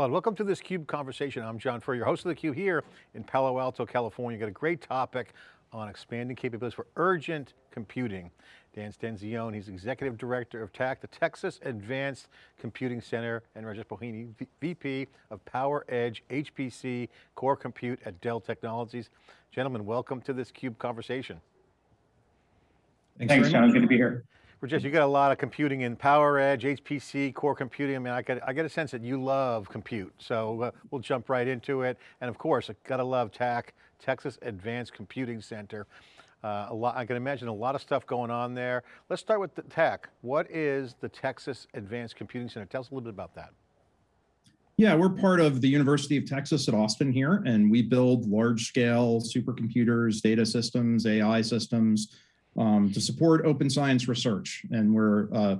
Claude, welcome to this CUBE conversation. I'm John Furrier, your host of theCUBE here in Palo Alto, California. Got a great topic on expanding capabilities for urgent computing. Dan Stanzione, he's Executive Director of TACC, the Texas Advanced Computing Center, and Rajesh Pohani, VP of Power Edge HPC Core Compute at Dell Technologies. Gentlemen, welcome to this CUBE conversation. Thanks, Thanks John, good to be here. Rajesh, you got a lot of computing in Power Edge, HPC, core computing. I mean, I get, I get a sense that you love compute. So uh, we'll jump right into it. And of course, I gotta love TACC, Texas Advanced Computing Center. Uh, a lot, I can imagine a lot of stuff going on there. Let's start with the TACC. What is the Texas Advanced Computing Center? Tell us a little bit about that. Yeah, we're part of the University of Texas at Austin here, and we build large scale supercomputers, data systems, AI systems um, to support open science research. And we're uh,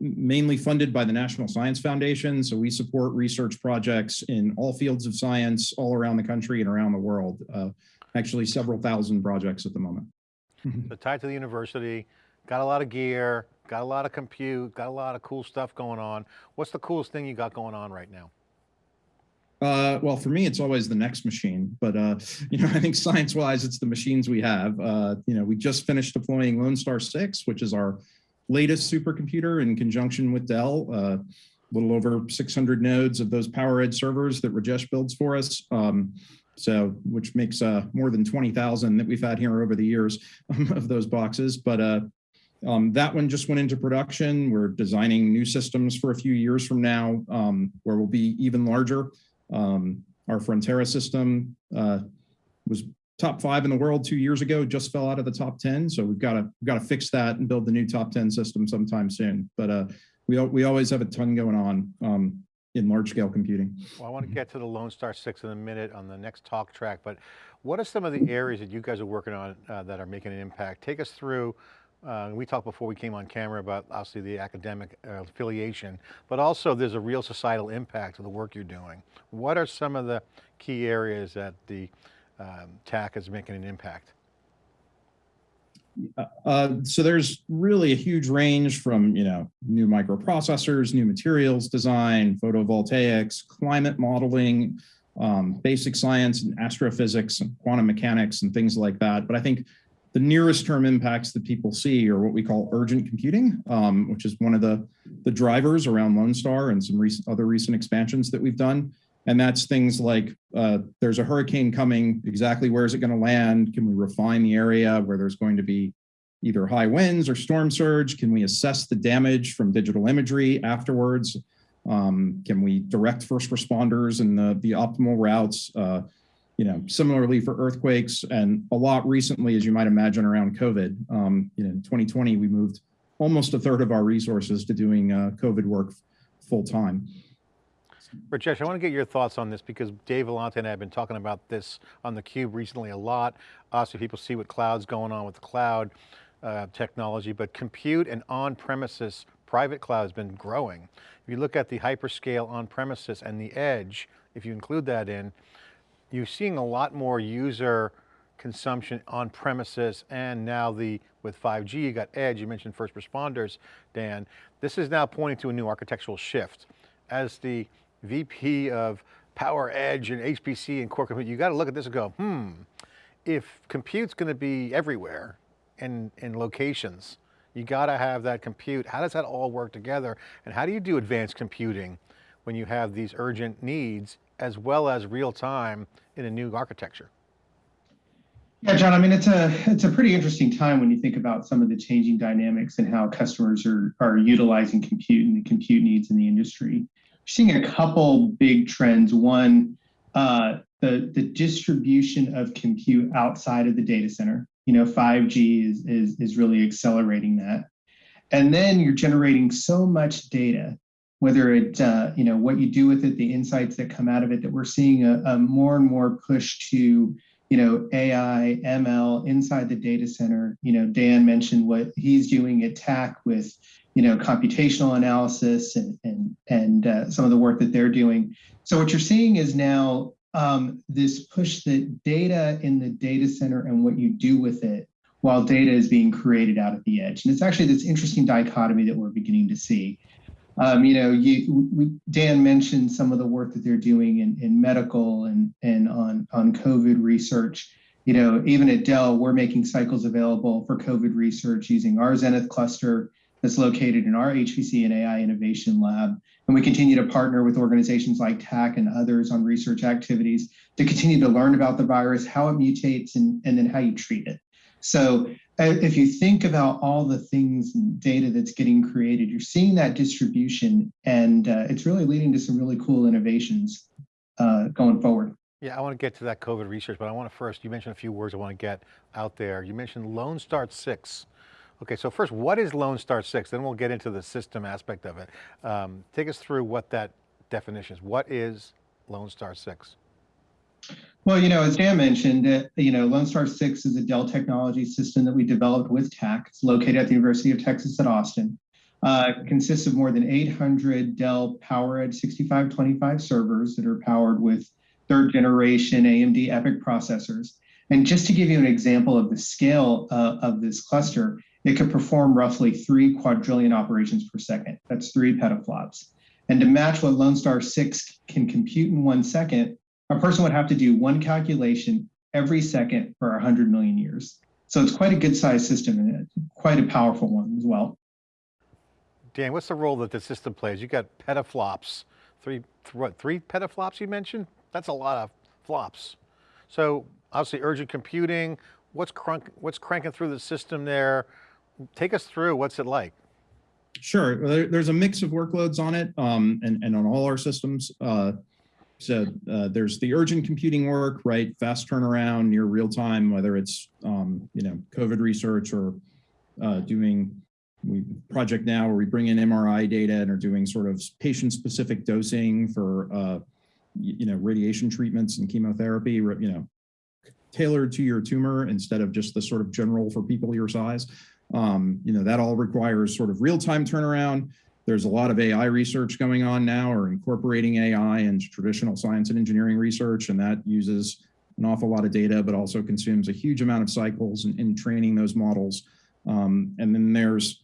mainly funded by the National Science Foundation. So we support research projects in all fields of science all around the country and around the world. Uh, actually several thousand projects at the moment. so tied to the university, got a lot of gear, got a lot of compute, got a lot of cool stuff going on. What's the coolest thing you got going on right now? Uh, well, for me, it's always the next machine, but uh, you know, I think science-wise, it's the machines we have. Uh, you know, we just finished deploying Lone Star 6, which is our latest supercomputer in conjunction with Dell. Uh, a little over 600 nodes of those PowerEdge servers that Rajesh builds for us. Um, so which makes uh, more than 20,000 that we've had here over the years of those boxes. But uh, um, that one just went into production. We're designing new systems for a few years from now um, where we'll be even larger. Um, our Frontera system uh, was top five in the world two years ago, just fell out of the top 10. So we've got to we've got to fix that and build the new top 10 system sometime soon. But uh, we, we always have a ton going on. Um, in large scale computing. Well, I want to get to the Lone Star 6 in a minute on the next talk track, but what are some of the areas that you guys are working on uh, that are making an impact? Take us through, uh, we talked before we came on camera about obviously the academic uh, affiliation, but also there's a real societal impact of the work you're doing. What are some of the key areas that the um, TACC is making an impact? Uh, so there's really a huge range from, you know, new microprocessors, new materials design, photovoltaics, climate modeling, um, basic science and astrophysics and quantum mechanics and things like that. But I think the nearest term impacts that people see are what we call urgent computing, um, which is one of the, the drivers around Lone Star and some recent, other recent expansions that we've done. And that's things like uh, there's a hurricane coming, exactly where is it going to land? Can we refine the area where there's going to be either high winds or storm surge? Can we assess the damage from digital imagery afterwards? Um, can we direct first responders in the, the optimal routes? Uh, you know, similarly for earthquakes and a lot recently, as you might imagine, around COVID. Um, you know, in 2020, we moved almost a third of our resources to doing uh, COVID work full time. Rajesh, I want to get your thoughts on this because Dave Vellante and I have been talking about this on theCUBE recently a lot. Obviously people see what cloud's going on with the cloud uh, technology, but compute and on-premises private cloud has been growing. If you look at the hyperscale on-premises and the edge, if you include that in, you're seeing a lot more user consumption on premises and now the with 5G you got edge you mentioned first responders Dan this is now pointing to a new architectural shift as the VP of Power Edge and HPC and core compute, you got to look at this and go, hmm, if compute's going to be everywhere in, in locations, you got to have that compute. How does that all work together? And how do you do advanced computing when you have these urgent needs as well as real time in a new architecture? Yeah, John, I mean, it's a it's a pretty interesting time when you think about some of the changing dynamics and how customers are, are utilizing compute and the compute needs in the industry seeing a couple big trends. One, uh, the, the distribution of compute outside of the data center. You know, 5G is, is, is really accelerating that. And then you're generating so much data, whether it, uh, you know, what you do with it, the insights that come out of it, that we're seeing a, a more and more push to, you know, AI, ML inside the data center. You know, Dan mentioned what he's doing at TACC with, you know, computational analysis and, and, and uh, some of the work that they're doing. So what you're seeing is now um, this push that data in the data center and what you do with it while data is being created out at the edge. And it's actually this interesting dichotomy that we're beginning to see. Um, you know, you, we, Dan mentioned some of the work that they're doing in, in medical and, and on, on COVID research. You know, even at Dell, we're making cycles available for COVID research using our Zenith cluster that's located in our HPC and AI Innovation Lab. And we continue to partner with organizations like TACC and others on research activities to continue to learn about the virus, how it mutates, and, and then how you treat it. So if you think about all the things and data that's getting created, you're seeing that distribution, and uh, it's really leading to some really cool innovations uh, going forward. Yeah, I want to get to that COVID research, but I want to first, you mentioned a few words I want to get out there. You mentioned Lone Star 6. Okay, so first, what is Lone Star 6? Then we'll get into the system aspect of it. Um, take us through what that definition is. What is Lone Star 6? Well, you know, as Dan mentioned, uh, you know, Lone Star 6 is a Dell technology system that we developed with TACC. It's located at the University of Texas at Austin. Uh, consists of more than 800 Dell PowerEdge 6525 servers that are powered with third generation AMD EPYC processors. And just to give you an example of the scale uh, of this cluster, it could perform roughly three quadrillion operations per second. That's three petaflops. And to match what Lone Star 6 can compute in one second, a person would have to do one calculation every second for 100 million years. So it's quite a good sized system and quite a powerful one as well. Dan, what's the role that the system plays? You got petaflops, three, th what, three petaflops you mentioned? That's a lot of flops. So obviously urgent computing, what's, crunk, what's cranking through the system there? Take us through, what's it like? Sure. There, there's a mix of workloads on it um, and, and on all our systems. Uh, so uh, there's the urgent computing work, right? Fast turnaround, near real time, whether it's, um, you know, COVID research or uh, doing we project now where we bring in MRI data and are doing sort of patient specific dosing for, uh, you know, radiation treatments and chemotherapy, you know, tailored to your tumor instead of just the sort of general for people your size. Um, you know, that all requires sort of real-time turnaround. There's a lot of AI research going on now or incorporating AI into traditional science and engineering research, and that uses an awful lot of data, but also consumes a huge amount of cycles in, in training those models. Um, and then there's,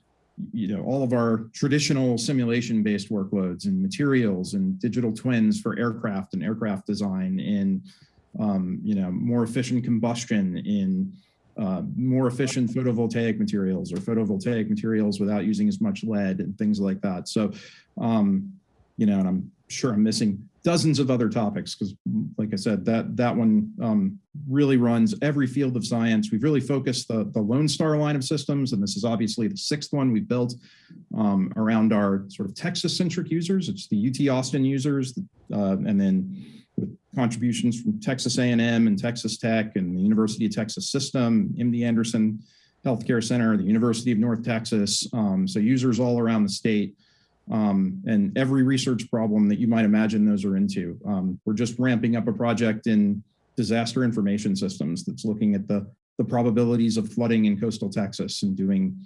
you know, all of our traditional simulation-based workloads and materials and digital twins for aircraft and aircraft design in, um, you know, more efficient combustion in uh, more efficient photovoltaic materials or photovoltaic materials without using as much lead and things like that. So, um, you know, and I'm sure I'm missing dozens of other topics because, like I said, that that one um, really runs every field of science. We've really focused the, the Lone Star line of systems, and this is obviously the sixth one we built um, around our sort of Texas-centric users. It's the UT Austin users, uh, and then contributions from Texas A&M and Texas Tech and the University of Texas System, MD Anderson Healthcare Center, the University of North Texas. Um, so users all around the state um, and every research problem that you might imagine those are into. Um, we're just ramping up a project in disaster information systems that's looking at the, the probabilities of flooding in coastal Texas and doing,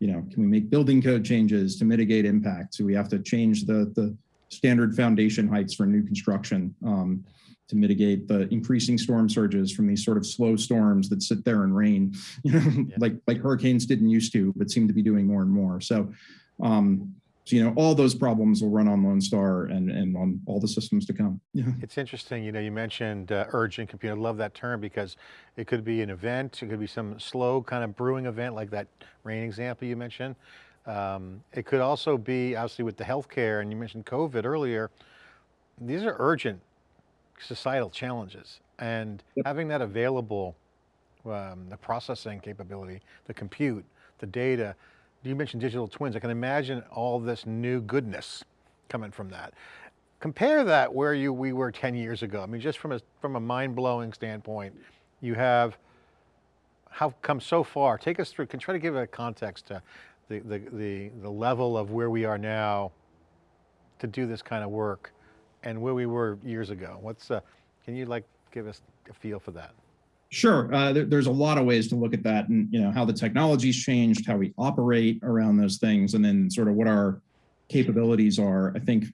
you know, can we make building code changes to mitigate impact? So we have to change the, the standard foundation heights for new construction um, to mitigate the increasing storm surges from these sort of slow storms that sit there and rain, you know, yeah. like like hurricanes didn't used to, but seem to be doing more and more. So, um, so you know, all those problems will run on Lone Star and and on all the systems to come. Yeah. It's interesting, you know, you mentioned uh, urgent compute. I love that term because it could be an event, it could be some slow kind of brewing event like that rain example you mentioned. Um, it could also be obviously with the healthcare and you mentioned COVID earlier, these are urgent societal challenges and yep. having that available, um, the processing capability, the compute, the data, you mentioned digital twins. I can imagine all this new goodness coming from that. Compare that where you we were 10 years ago. I mean, just from a, from a mind-blowing standpoint, you have how come so far. Take us through, can try to give a context to the, the, the, the level of where we are now to do this kind of work and where we were years ago? What's, uh, can you like give us a feel for that? Sure. Uh, there, there's a lot of ways to look at that and, you know, how the technology's changed, how we operate around those things, and then sort of what our capabilities are. I think,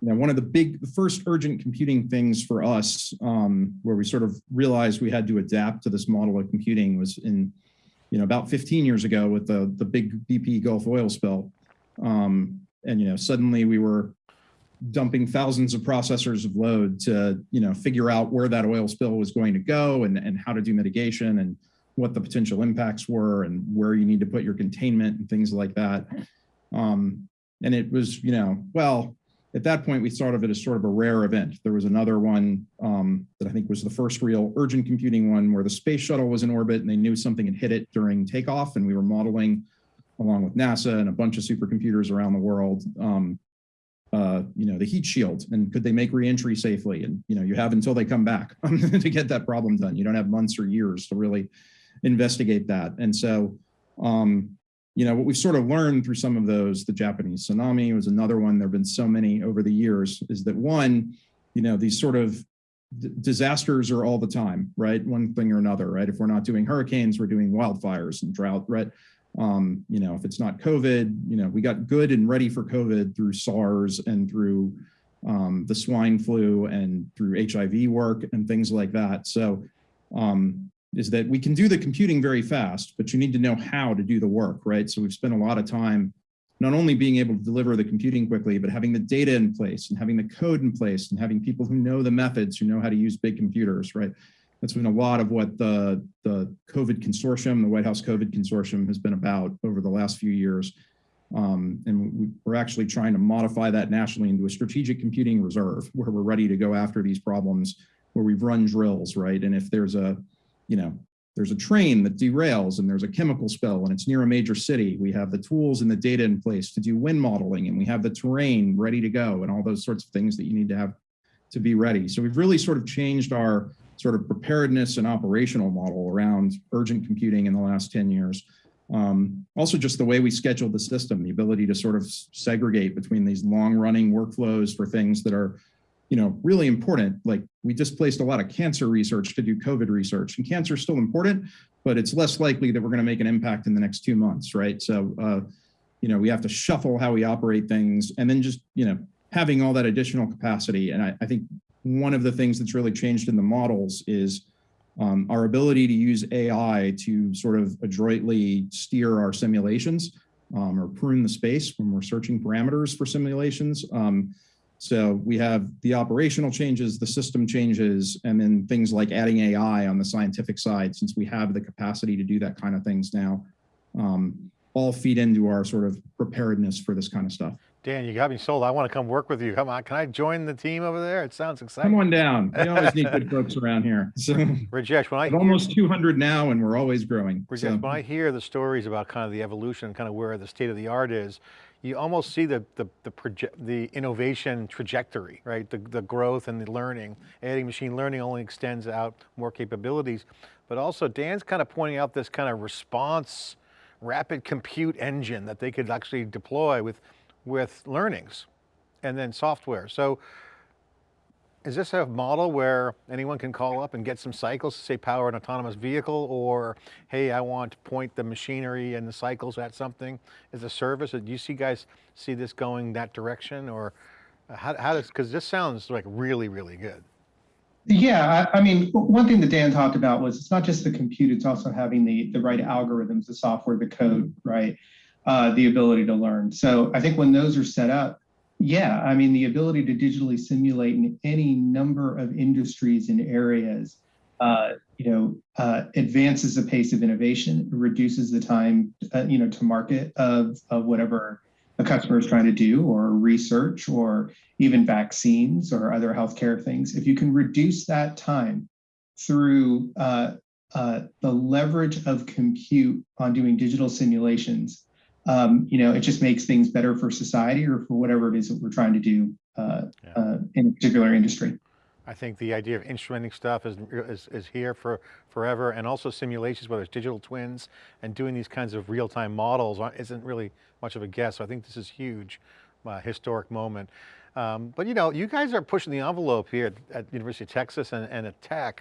you know, one of the big, the first urgent computing things for us, um, where we sort of realized we had to adapt to this model of computing was in you know, about 15 years ago with the, the big BP Gulf oil spill. Um, and you know suddenly we were dumping thousands of processors of load to you know figure out where that oil spill was going to go and, and how to do mitigation and what the potential impacts were and where you need to put your containment and things like that. Um, and it was you know well at that point we thought of it as sort of a rare event. There was another one um, that i think was the first real urgent computing one where the space shuttle was in orbit and they knew something had hit it during takeoff and we were modeling along with nasa and a bunch of supercomputers around the world. Um, uh, you know, the heat shield and could they make reentry safely? And, you know, you have until they come back to get that problem done. You don't have months or years to really investigate that. And so, um, you know, what we've sort of learned through some of those, the Japanese tsunami was another one, there've been so many over the years, is that one, you know, these sort of disasters are all the time, right? One thing or another, right? If we're not doing hurricanes, we're doing wildfires and drought, right? Um, you know, if it's not COVID, you know, we got good and ready for COVID through SARS and through um, the swine flu and through HIV work and things like that. So um, is that we can do the computing very fast, but you need to know how to do the work, right? So we've spent a lot of time not only being able to deliver the computing quickly, but having the data in place and having the code in place and having people who know the methods, who know how to use big computers, right? That's been a lot of what the, the COVID consortium, the White House COVID consortium has been about over the last few years. Um, and we, we're actually trying to modify that nationally into a strategic computing reserve where we're ready to go after these problems where we've run drills, right? And if there's a, you know, there's a train that derails and there's a chemical spill and it's near a major city, we have the tools and the data in place to do wind modeling and we have the terrain ready to go and all those sorts of things that you need to have to be ready. So we've really sort of changed our sort of preparedness and operational model around urgent computing in the last 10 years. Um, also just the way we schedule the system, the ability to sort of segregate between these long running workflows for things that are, you know, really important. Like we displaced a lot of cancer research to do COVID research and cancer is still important, but it's less likely that we're going to make an impact in the next two months, right? So, uh, you know, we have to shuffle how we operate things and then just, you know, having all that additional capacity. And I, I think one of the things that's really changed in the models is um, our ability to use AI to sort of adroitly steer our simulations um, or prune the space when we're searching parameters for simulations. Um, so we have the operational changes, the system changes, and then things like adding AI on the scientific side, since we have the capacity to do that kind of things now, um, all feed into our sort of preparedness for this kind of stuff. Dan, you got me sold. I want to come work with you. Come on, can I join the team over there? It sounds exciting. Come on down. We always need good folks around here. So Rajesh, when I hear, almost 200 now and we're always growing. Rajesh, So, when I hear the stories about kind of the evolution, kind of where the state of the art is, you almost see the the the, proje- the innovation trajectory, right? The the growth and the learning. Adding machine learning only extends out more capabilities, but also Dan's kind of pointing out this kind of response, rapid compute engine that they could actually deploy with with learnings and then software. So is this a model where anyone can call up and get some cycles to say power an autonomous vehicle or, hey, I want to point the machinery and the cycles at something as a service? Do you see guys see this going that direction or uh, how, how does, because this sounds like really, really good. Yeah, I, I mean, one thing that Dan talked about was it's not just the compute; it's also having the the right algorithms, the software, the code, right, uh, the ability to learn. So I think when those are set up, yeah, I mean, the ability to digitally simulate in any number of industries and areas, uh, you know, uh, advances the pace of innovation, reduces the time, uh, you know, to market of of whatever a customer is trying to do or research or even vaccines or other healthcare things, if you can reduce that time through uh, uh, the leverage of compute on doing digital simulations, um, you know, it just makes things better for society or for whatever it is that we're trying to do uh, Yeah. uh, in a particular industry. I think the idea of instrumenting stuff is, is, is here for forever and also simulations, whether it's digital twins and doing these kinds of real-time models isn't really much of a guess. So I think this is huge, uh, historic moment. Um, but you know, you guys are pushing the envelope here at, at University of Texas and, and at TACC.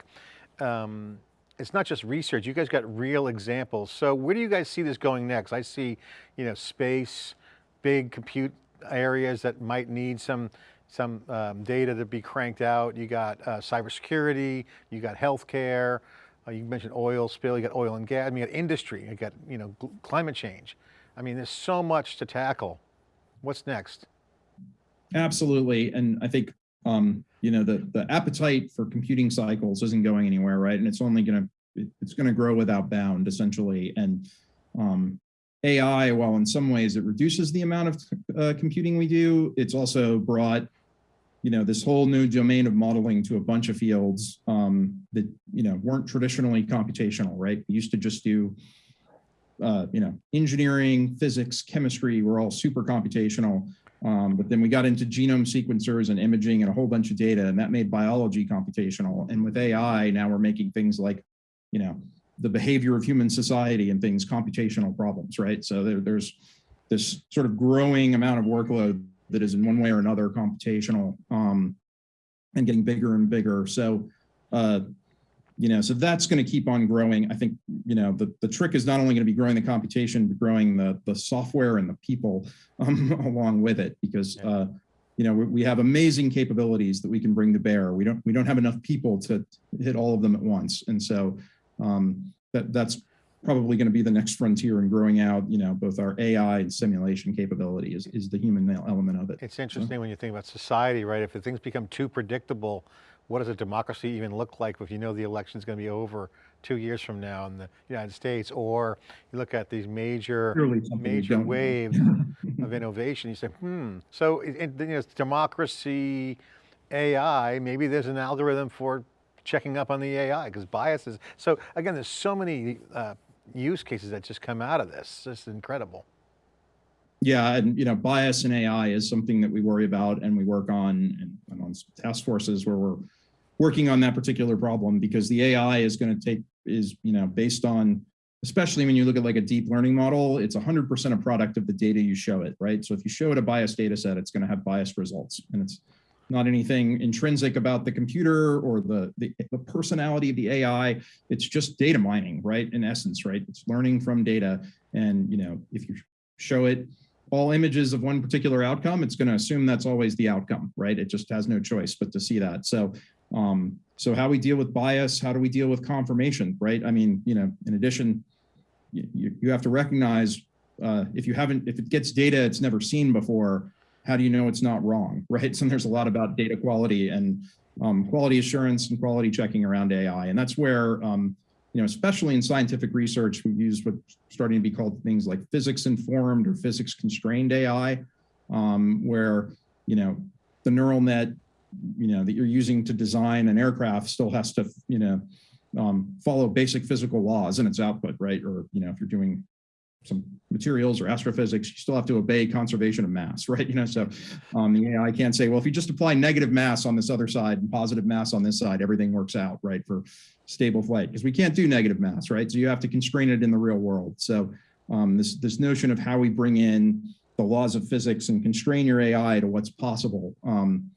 Um, it's not just research, you guys got real examples. So where do you guys see this going next? I see, you know, space, big compute areas that might need some some um, data to be cranked out. You got uh, cybersecurity, you got healthcare, uh, you mentioned oil spill, you got oil and gas, I mean, you got industry, you got, you know, climate change. I mean, there's so much to tackle. What's next? Absolutely. And I think, um, you know, the, the appetite for computing cycles isn't going anywhere, right? And it's only going to, it's going to grow without bound, essentially. And um, AI, while in some ways it reduces the amount of uh, computing we do, it's also brought, you know, this whole new domain of modeling to a bunch of fields um, that, you know, weren't traditionally computational, right? We used to just do, uh, you know, engineering, physics, chemistry, were all super computational. Um, but then we got into genome sequencers and imaging and a whole bunch of data, and that made biology computational. And with AI, now we're making things like, you know, the behavior of human society and things computational problems, right? So there, there's this sort of growing amount of workload that is in one way or another computational um, and getting bigger and bigger. So, uh, you know, so that's going to keep on growing. I think, you know, the, the trick is not only going to be growing the computation, but growing the, the software and the people um, along with it, because, uh, you know, we, we have amazing capabilities that we can bring to bear. We don't, we don't have enough people to hit all of them at once. And so um, that, that's probably going to be the next frontier in growing out, you know, both our AI and simulation capability is, is the human element of it. It's interesting when you think about society, right? If things become too predictable, what does a democracy even look like if you know the election is going to be over two years from now in the United States? Or you look at these major, Clearly something we major waves of innovation, you say, hmm. So it, it, you know, it's democracy, AI, maybe there's an algorithm for checking up on the AI because biases. So again, there's so many uh, use cases that just come out of this. It's incredible. Yeah, and you know, bias in AI is something that we worry about and we work on and, on task forces where we're working on that particular problem because the AI is going to take is you know based on especially when you look at like a deep learning model, it's 100% a product of the data you show it, right? So if you show it a biased data set, it's going to have biased results, and it's not anything intrinsic about the computer or the, the, the personality of the AI. It's just data mining, right? In essence, right? It's learning from data. And, you know, if you show it all images of one particular outcome, it's going to assume that's always the outcome, right? It just has no choice but to see that. So, um, so how we deal with bias, how do we deal with confirmation, right? I mean, you know, in addition, you, you have to recognize uh, if you haven't, if it gets data it's never seen before, how do you know it's not wrong, right? So there's a lot about data quality and um, quality assurance and quality checking around AI. And that's where, um, you know, especially in scientific research, we use what's starting to be called things like physics informed or physics constrained AI, um, where, you know, the neural net, you know, that you're using to design an aircraft still has to, you know, um, follow basic physical laws in its output, right? Or, you know, if you're doing some materials or astrophysics, you still have to obey conservation of mass, right? You know, so um, the AI can't say, well, if you just apply negative mass on this other side and positive mass on this side, everything works out, right, for stable flight, because we can't do negative mass, right? So you have to constrain it in the real world. So um, this, this notion of how we bring in the laws of physics and constrain your AI to what's possible um,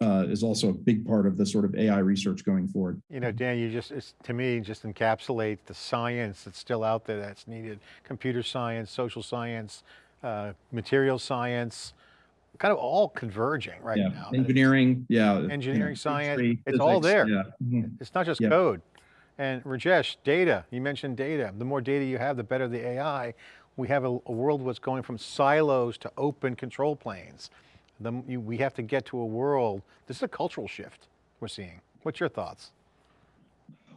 uh, is also a big part of the sort of AI research going forward. You know, Dan, you just, it's, to me, just encapsulate the science that's still out there that's needed. Computer science, social science, uh, material science, kind of all converging right yeah. now. Engineering, yeah. Engineering, science, it's all there. Yeah. Mhm. It's not just Yeah. code. And Rajesh, data, you mentioned data. The more data you have, the better the AI. We have a, a world that's going from silos to open control planes. The, you, we have to get to a world, this is a cultural shift we're seeing. What's your thoughts?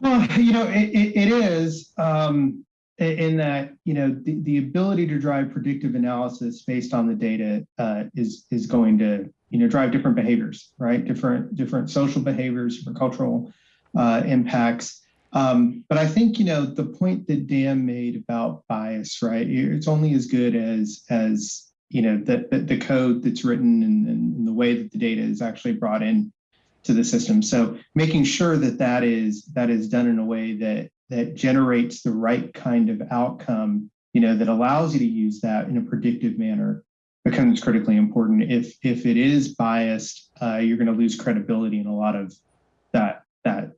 Well, you know, it, it, it is um, in that you know the, the ability to drive predictive analysis based on the data uh, is is going to you know drive different behaviors, right? Different different social behaviors, different cultural uh, impacts. Um, but I think you know the point that Dan made about bias, right? It's only as good as as you know the, the code that's written and, and the way that the data is actually brought in to the system. So making sure that that is that is done in a way that that generates the right kind of outcome, you know, that allows you to use that in a predictive manner becomes critically important. If if it is biased, uh, you're going to lose credibility in a lot of that that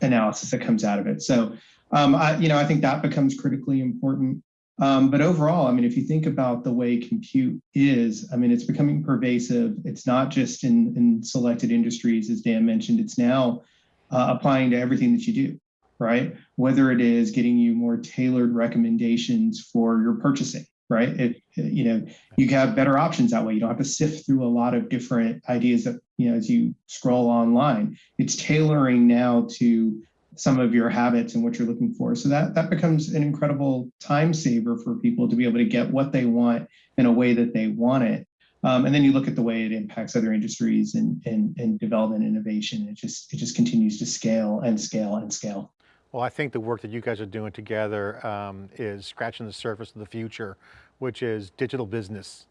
analysis that comes out of it. So, um, I, you know, I think that becomes critically important. Um, but overall, I mean, if you think about the way compute is, I mean, it's becoming pervasive. It's not just in, in selected industries, as Dan mentioned, it's now uh, applying to everything that you do, right? Whether it is getting you more tailored recommendations for your purchasing, right? It, you know, you have better options that way. You don't have to sift through a lot of different ideas that, you know, as you scroll online. It's tailoring now to some of your habits and what you're looking for. So that that becomes an incredible time saver for people to be able to get what they want in a way that they want it. Um, and then you look at the way it impacts other industries and, and, and development innovation. It just it just continues to scale and scale and scale. Well, I think the work that you guys are doing together um, is scratching the surface of the future, which is digital business.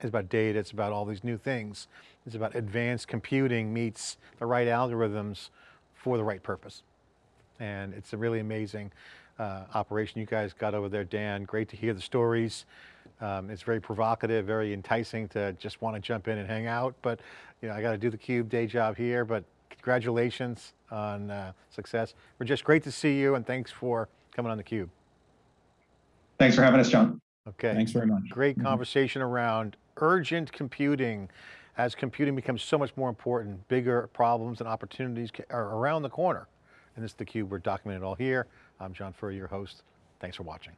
It's about data, it's about all these new things. It's about advanced computing meets the right algorithms for the right purpose. And it's a really amazing uh, operation you guys got over there, Dan. Great to hear the stories. Um, it's very provocative, very enticing to just want to jump in and hang out. But you know, I got to do the Cube day job here, but congratulations on uh, success. We're just great to see you and thanks for coming on the Cube. Thanks for having us, John. Okay. Thanks very much. Great Mhm. conversation around urgent computing. As computing becomes so much more important, bigger problems and opportunities are around the corner. And this is theCUBE, we're documenting all here. I'm John Furrier, your host. Thanks for watching.